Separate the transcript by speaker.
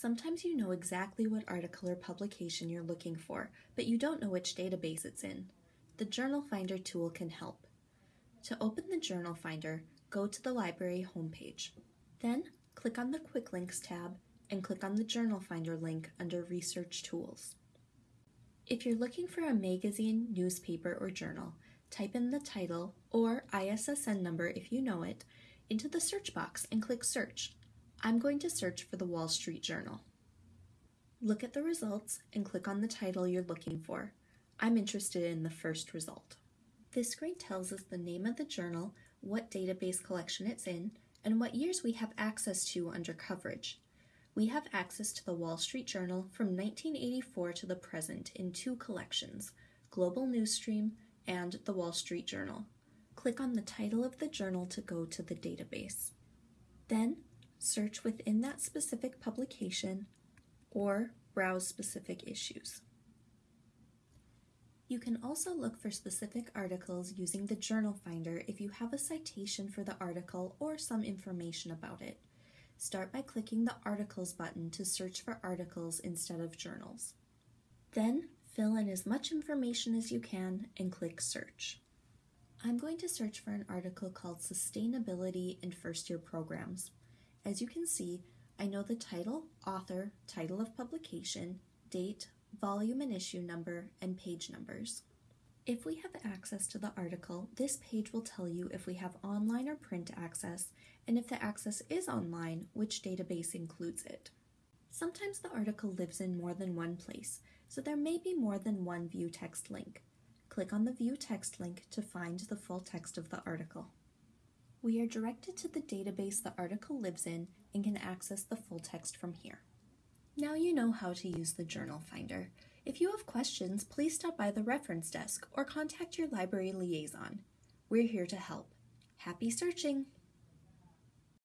Speaker 1: Sometimes you know exactly what article or publication you're looking for, but you don't know which database it's in. The Journal Finder tool can help. To open the Journal Finder, go to the library homepage. Then, click on the Quick Links tab and click on the Journal Finder link under Research Tools. If you're looking for a magazine, newspaper, or journal, type in the title or ISSN number if you know it into the search box and click Search. I'm going to search for the Wall Street Journal. Look at the results and click on the title you're looking for. I'm interested in the first result. This screen tells us the name of the journal, what database collection it's in, and what years we have access to under coverage. We have access to the Wall Street Journal from 1984 to the present in two collections, Global Newsstream and the Wall Street Journal. Click on the title of the journal to go to the database. Then, search within that specific publication or browse specific issues. You can also look for specific articles using the Journal Finder if you have a citation for the article or some information about it. Start by clicking the Articles button to search for articles instead of journals. Then, fill in as much information as you can and click Search. I'm going to search for an article called Sustainability in First Year Programs. As you can see, I know the title, author, title of publication, date, volume and issue number, and page numbers. If we have access to the article, this page will tell you if we have online or print access, and if the access is online, which database includes it. Sometimes the article lives in more than one place, so there may be more than one view text link. Click on the View Text link to find the full text of the article. We are directed to the database the article lives in and can access the full text from here. Now you know how to use the Journal Finder. If you have questions, please stop by the reference desk or contact your library liaison. We're here to help. Happy searching!